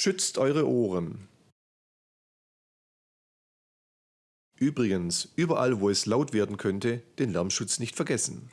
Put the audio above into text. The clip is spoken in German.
Schützt eure Ohren! Übrigens, überall wo es laut werden könnte, den Lärmschutz nicht vergessen.